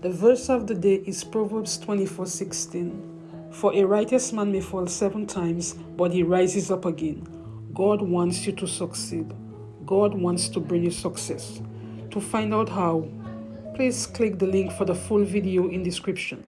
The verse of the day is Proverbs 24:16. For a righteous man may fall seven times, but he rises up again. God wants you to succeed. God wants to bring you success. To find out how, please click the link for the full video in description.